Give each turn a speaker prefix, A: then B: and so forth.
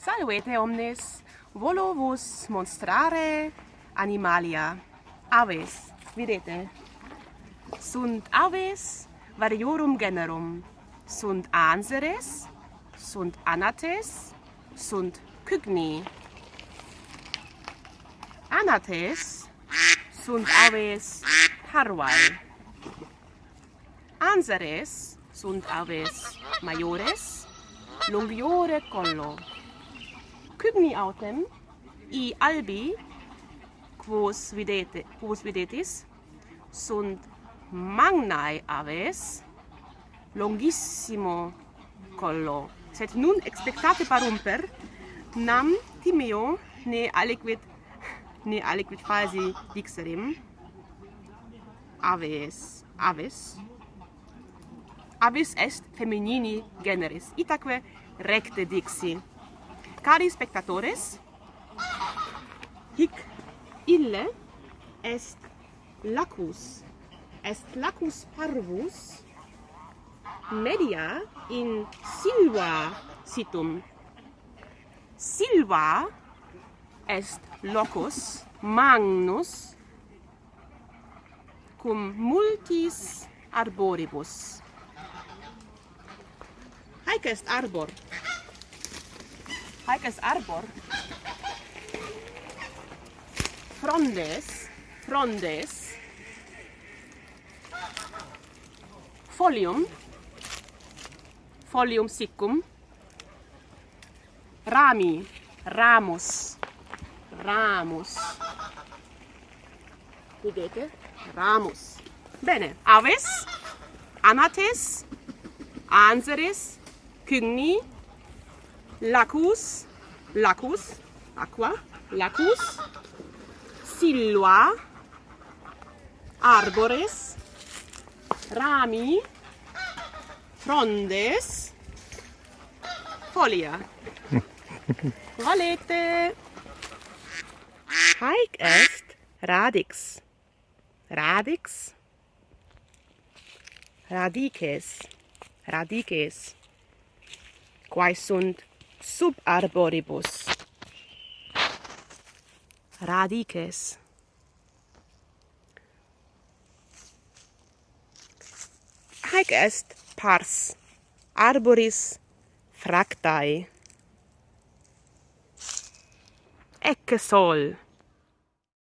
A: Salvete omnes, volo vos monstrare animalia. Aves, videte, sunt aves variorum generum. Sunt anseres, sunt anates, sunt cygni. Anates sunt aves parvae. Anseres sunt aves maiores, longiore collo cygni autem i albi quos videte quos videtis sunt magnae aves longissimo collo. Sed nun expectate parumper nam timeo ne aliquid ne aliquid fasi dixerim. Aves aves. Avis est feminini generis itaque recte dixi. Cari spectatores, hic ille est lacus, est lacus parvus media in silva situm. Silva est locus magnus cum multis arboribus. Haec est arbor haec arbor. Frondes, frondes. Folium, folium siccum. Rami, ramus, ramus. Vedete? Ramus. Bene, aves, anates, anseres, cygni, lacus, lacus, aqua, lacus, silva arbores, rami, frondes, folia. Valete! Haec est radix. Radix. Radices. Radices. Quae sunt sub arboribus radices. Haec est pars arboris fractae. Ecce sol.